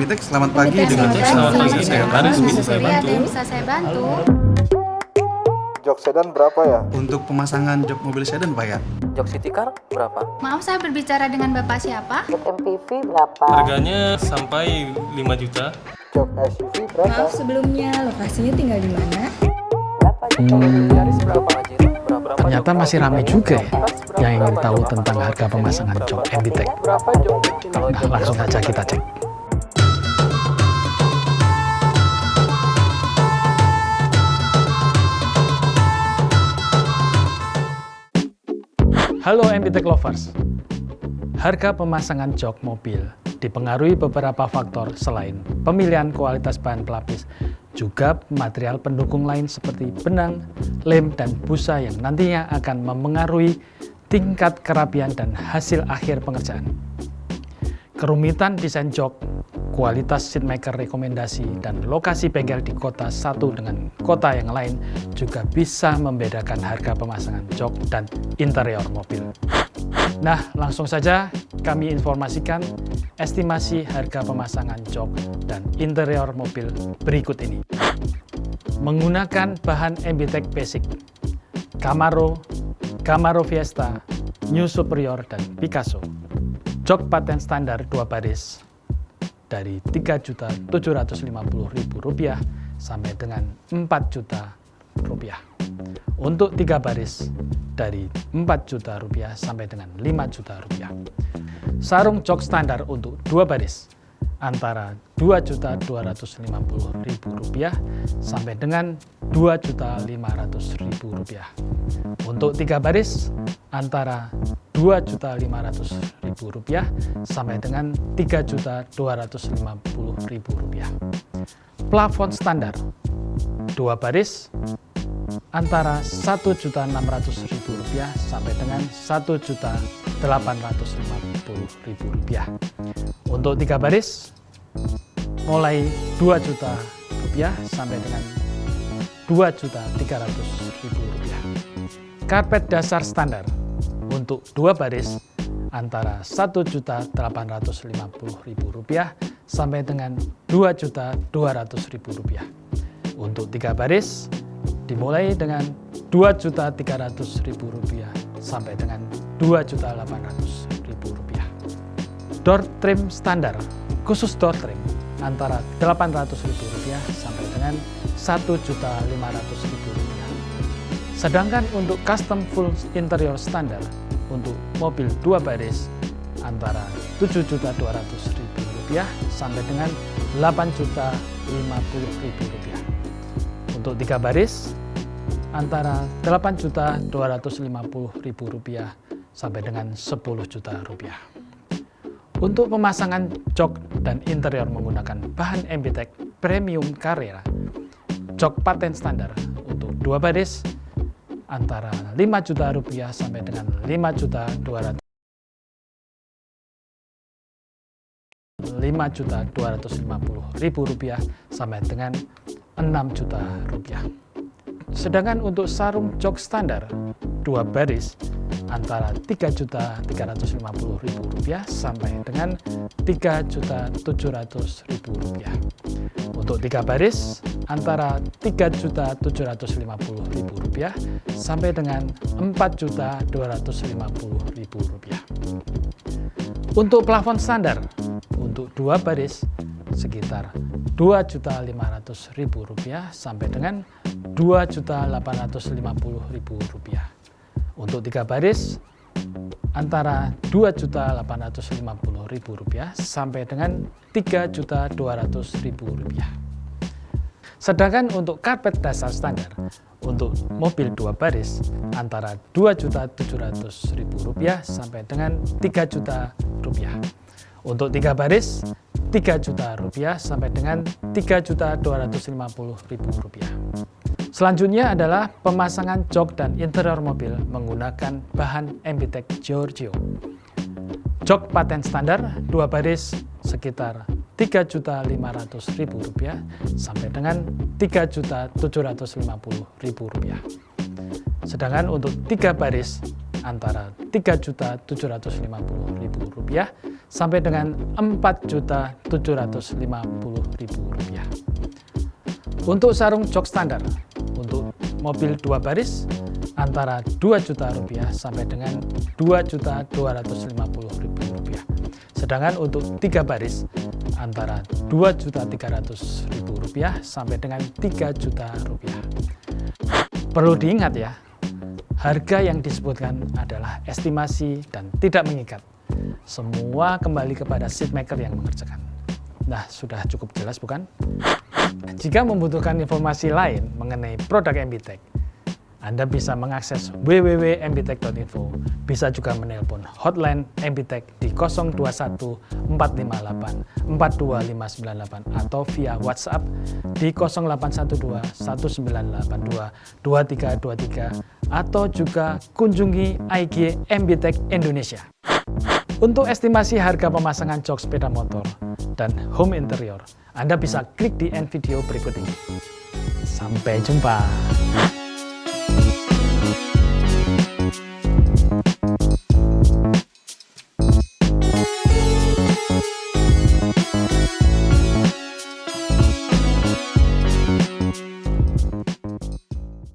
Emitek, selamat pagi dengan Selamat pagi, saya Haris, bisa saya Iya, bantu? yang bisa saya bantu. Jok sedan berapa ya? untuk pemasangan jok mobil sedan Pak ya. Jok City Car berapa? Maaf, saya berbicara dengan Bapak siapa? MPV berapa? Harganya sampai 5 juta. Jok SUV berapa? Maaf sebelumnya, lokasinya tinggal di mana? Berapa juta? Berapa aja? Ternyata masih ramai juga ya yang ingin tahu tentang harga pemasangan jok jok? Nah, langsung saja kita cek. Halo MBTEK lovers. Harga pemasangan jok mobil dipengaruhi beberapa faktor selain pemilihan kualitas bahan pelapis, juga material pendukung lain seperti benang, lem, dan busa yang nantinya akan memengaruhi tingkat kerapian dan hasil akhir pengerjaan. Kerumitan desain jok, kualitas seatmaker rekomendasi, dan lokasi bengkel di kota satu dengan kota yang lain juga bisa membedakan harga pemasangan jok dan interior mobil. Nah, langsung saja kami informasikan estimasi harga pemasangan jok dan interior mobil berikut ini. Menggunakan bahan MBTEK Basic, Camaro, Camaro Fiesta, New Superior, dan Picasso. Jok paten standar 2 baris dari Rp3.750.000 sampai dengan Rp4 juta rupiah. Untuk tiga baris dari Rp4 juta rupiah sampai dengan Rp5 juta rupiah. Sarung jok standar untuk dua baris antara Rp2.250.000 sampai dengan Rp2.500.000. Untuk tiga baris antara Rp2.500.000 sampai dengan Rp3.250.000. Plafon standar dua baris antara Rp1.600.000 sampai dengan Rp1.850.000. Untuk tiga baris mulai Rp2 juta rupiah sampai dengan Rp2.300.000. Karpet dasar standar untuk dua baris antara Rp1.850.000 sampai dengan Rp2.200.000. Untuk tiga baris dimulai dengan Rp2.300.000 sampai dengan Rp2.800.000. Door trim standar khusus door trim antara Rp800.000 sampai dengan Rp1.500.000. Sedangkan untuk custom full interior standar untuk mobil dua baris antara Rp7.200.000 sampai dengan Rp8.050.000. Untuk tiga baris antara Rp8.250.000 sampai dengan Rp10 juta rupiah. Untuk pemasangan jok dan interior menggunakan bahan MBTEK Premium Carrera, jok paten standar untuk dua baris antara Rp5 juta rupiah sampai dengan Rp5 juta 200 5 juta 250 ribu rupiah sampai dengan 6 juta rupiah. Sedangkan untuk sarung jok standar dua baris antara 3 juta 350 ribu rupiah sampai dengan 3 juta 700 ribu rupiah. Untuk tiga baris antara 3 juta 750 ribu rupiah sampai dengan 4 juta 250 ribu rupiah. Untuk plafon standar untuk dua baris sekitar Rp2.500.000 sampai dengan Rp2.850.000. Untuk tiga baris antara Rp2.850.000 sampai dengan Rp3.200.000. Sedangkan untuk karpet dasar standar untuk mobil dua baris antara Rp2.700.000 sampai dengan Rp3 juta rupiah. Untuk tiga baris, 3 juta rupiah sampai dengan 3 juta 250 ribu rupiah. Selanjutnya adalah pemasangan jok dan interior mobil menggunakan bahan MBTEK Giorgio. Jok paten standar dua baris sekitar 3 juta 500 ribu rupiah sampai dengan 3 juta 750 ribu rupiah. Sedangkan untuk tiga baris antara Rp3.750.000 sampai dengan Rp4.750.000. Untuk sarung jok standar, mobil dua baris antara Rp2 juta rupiah sampai dengan Rp2.250.000. Sedangkan untuk tiga baris antara Rp2.300.000 sampai dengan Rp3 juta rupiah. Perlu diingat ya, harga yang disebutkan adalah estimasi dan tidak mengikat. Semua kembali kepada seat maker yang mengerjakan. Nah, sudah cukup jelas bukan? Jika membutuhkan informasi lain mengenai produk MBTech, Anda bisa mengakses www.mbtech.info. Bisa juga menelpon hotline MBTech di 021 458 42598 atau via WhatsApp di 0812 1982 2323 atau juga kunjungi IG MBTech Indonesia. Untuk estimasi harga pemasangan jok sepeda motor dan home interior, Anda bisa klik di end video berikut ini. Sampai jumpa.